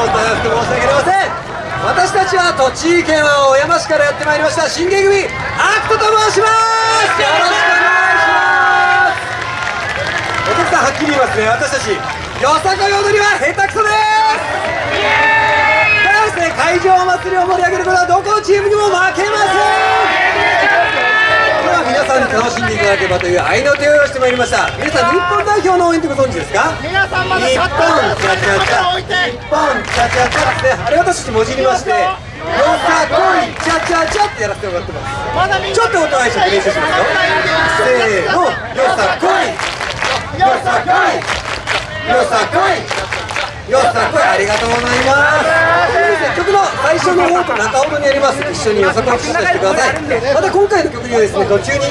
お騒がせして申し訳ありません私たちは栃木県は小山市からやってまいりました新芸組アクトと申しますよろしくお願いします。お客さんはっきり言いますね私たちよさこい踊りは下手くそですただですね会場祭りを盛り上げることはどこのチームにも負けませんさんに楽しんでいただければという合いの手を用意してまいりました。皆さん日本代表の応援ってご存知ですか？皆さんまだ日本チャチャチャ日本チャチャチャですねあれ私もじりましてよさこいチャチャチャってやらせてもらってますちょっと音合いして練習しますよせーのよさこいよさこいよさこいよさこいありがとうございますそうですね曲の最初の方と中ほどにあります一緒によさこい口出してくださいまた今回の曲にはですね途中に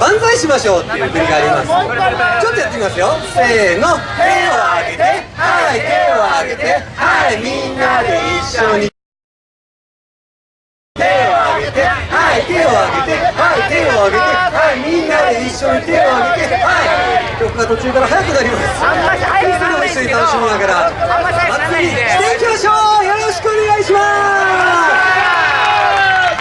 万歳しましょうっていう振りがあります。ちょっとやってみますよ。せーの。手を挙げて。はい手を挙げて。はいみんなで一緒に。手を挙げて。はい手を挙げて。はい手を挙げてはいみんなで一緒に手を挙げて。はい。曲が途中から速くなります。あんまり入りそれを一緒に楽しみながら。あんまりしていきましょうよろしくお願いします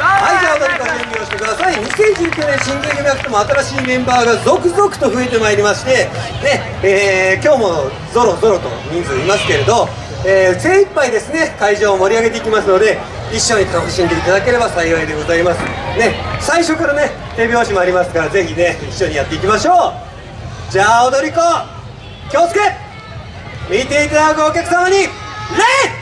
はいじゃあ踊りから準備をしてください2019年新芸組アクトも新しいメンバーが続々と増えてまいりましてねえー今日もゾロゾロと人数いますけれど、えー精一杯ですね会場を盛り上げていきますので一緒に楽しんでいただければ幸いでございます。ね最初からね手拍子もありますからぜひね一緒にやっていきましょう。じゃあ踊り子気をつけ見ていただくお客様に礼！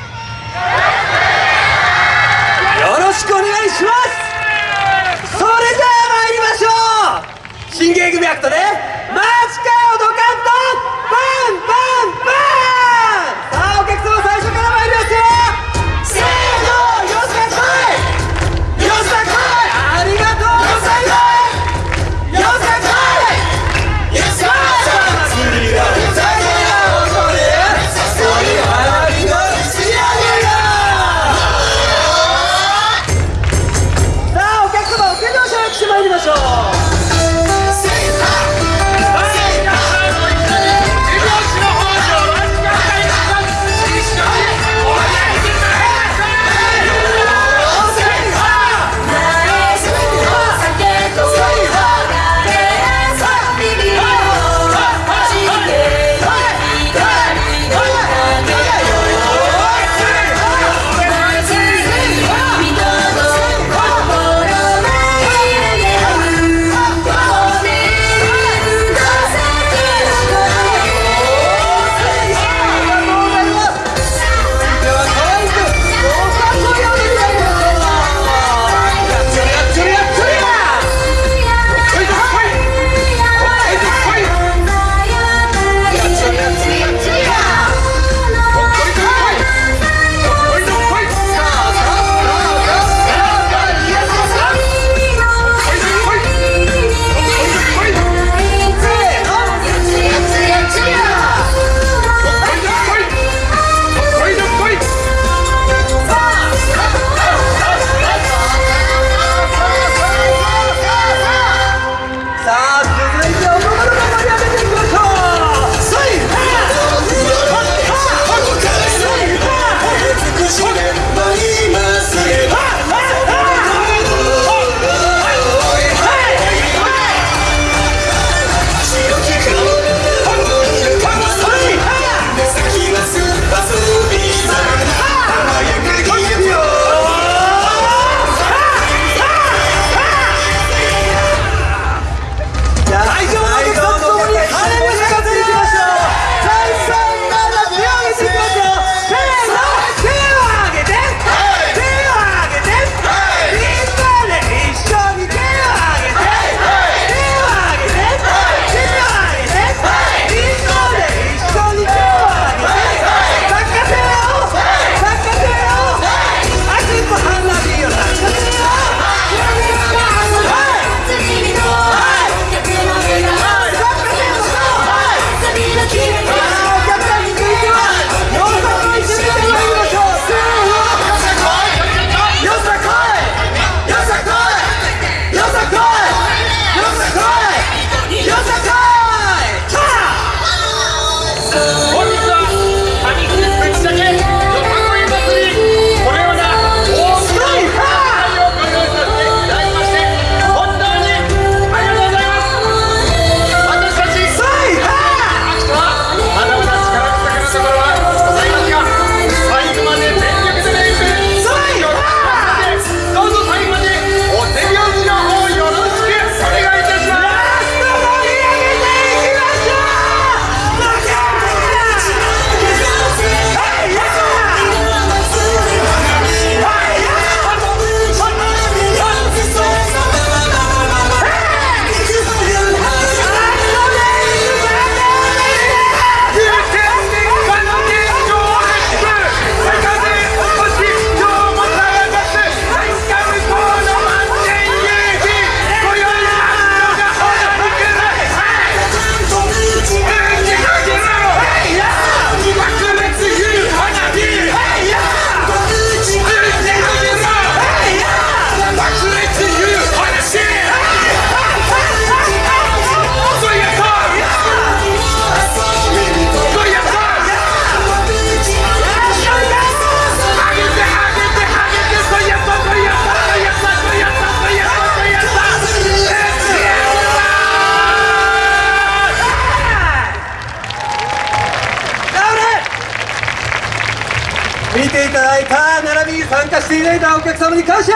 だいた並びに参加していただいたお客様に感謝。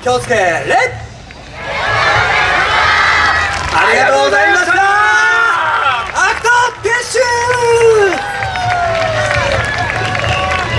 気をつけレッありがとうございま